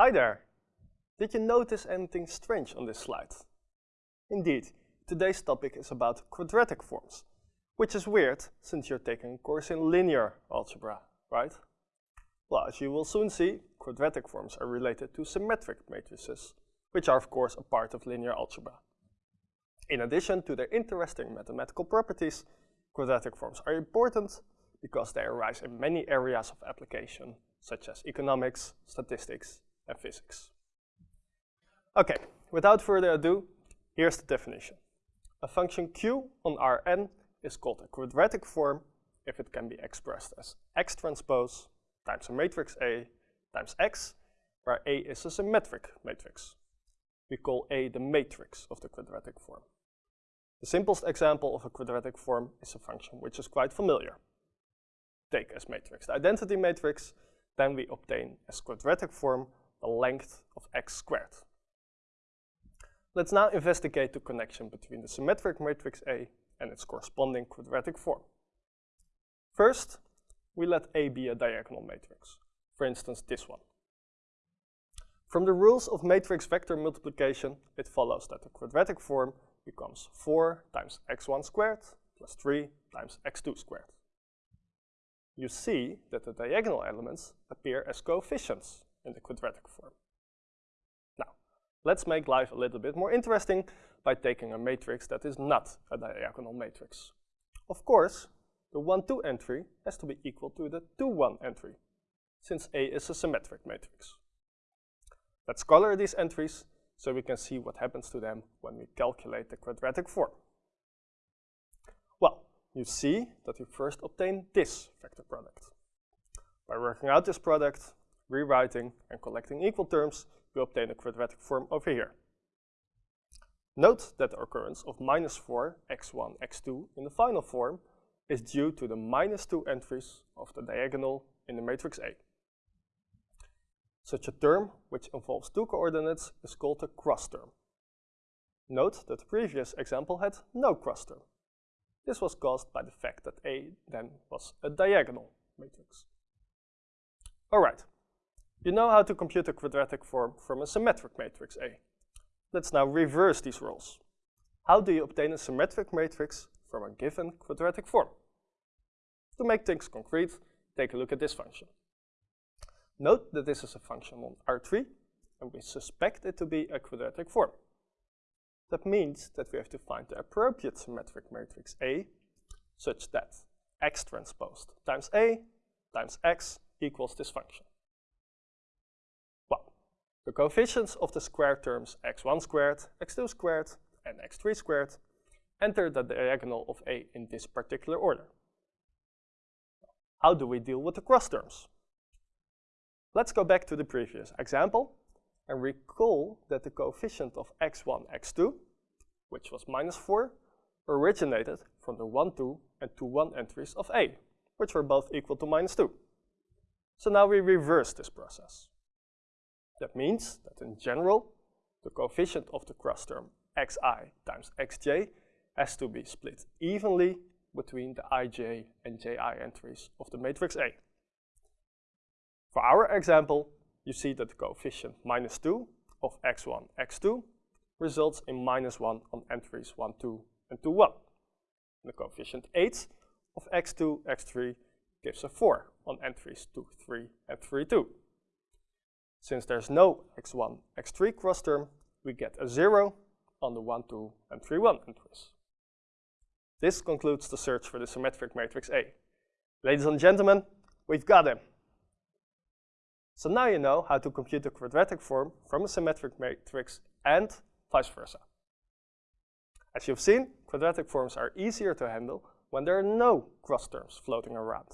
Hi there! Did you notice anything strange on this slide? Indeed, today's topic is about quadratic forms, which is weird since you're taking a course in linear algebra, right? Well, as you will soon see, quadratic forms are related to symmetric matrices, which are of course a part of linear algebra. In addition to their interesting mathematical properties, quadratic forms are important because they arise in many areas of application, such as economics, statistics, and physics. Okay, without further ado, here's the definition. A function q on Rn is called a quadratic form if it can be expressed as x transpose times a matrix A times x, where A is a symmetric matrix. We call A the matrix of the quadratic form. The simplest example of a quadratic form is a function which is quite familiar. Take as matrix the identity matrix, then we obtain as quadratic form the length of x squared. Let's now investigate the connection between the symmetric matrix A and its corresponding quadratic form. First, we let A be a diagonal matrix, for instance this one. From the rules of matrix vector multiplication, it follows that the quadratic form becomes 4 times x1 squared plus 3 times x2 squared. You see that the diagonal elements appear as coefficients in the quadratic form. Now, let's make life a little bit more interesting by taking a matrix that is not a diagonal matrix. Of course, the 1, 2 entry has to be equal to the 2, 1 entry, since A is a symmetric matrix. Let's color these entries so we can see what happens to them when we calculate the quadratic form. Well, you see that we first obtain this vector product. By working out this product, rewriting and collecting equal terms, we obtain a quadratic form over here. Note that the occurrence of minus 4 x1, x2 in the final form is due to the minus 2 entries of the diagonal in the matrix A. Such a term, which involves two coordinates, is called a cross term. Note that the previous example had no cross term. This was caused by the fact that A then was a diagonal matrix. Alright, you know how to compute a quadratic form from a symmetric matrix A. Let's now reverse these roles. How do you obtain a symmetric matrix from a given quadratic form? To make things concrete, take a look at this function. Note that this is a function on R3, and we suspect it to be a quadratic form. That means that we have to find the appropriate symmetric matrix A, such that x transposed times A times x equals this function. The coefficients of the square terms x1 squared, x2 squared, and x3 squared enter the diagonal of A in this particular order. How do we deal with the cross terms? Let's go back to the previous example and recall that the coefficient of x1, x2, which was minus 4, originated from the 1, 2 and 2, 1 entries of A, which were both equal to minus 2. So now we reverse this process. That means that in general, the coefficient of the cross term xi times xj has to be split evenly between the ij and ji entries of the matrix A. For our example, you see that the coefficient minus 2 of x1, x2 results in minus 1 on entries 1, 2, and 2, 1. the coefficient 8 of x2, x3 gives a 4 on entries 2, 3, and 3, 2. Since there's no x1, x3 cross term, we get a 0 on the 1, 2, and 3, 1 entries. This concludes the search for the symmetric matrix A. Ladies and gentlemen, we've got him. So now you know how to compute a quadratic form from a symmetric matrix and vice versa. As you've seen, quadratic forms are easier to handle when there are no cross terms floating around.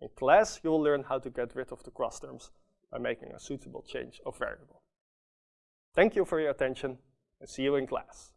In class, you will learn how to get rid of the cross terms by making a suitable change of variable. Thank you for your attention and see you in class.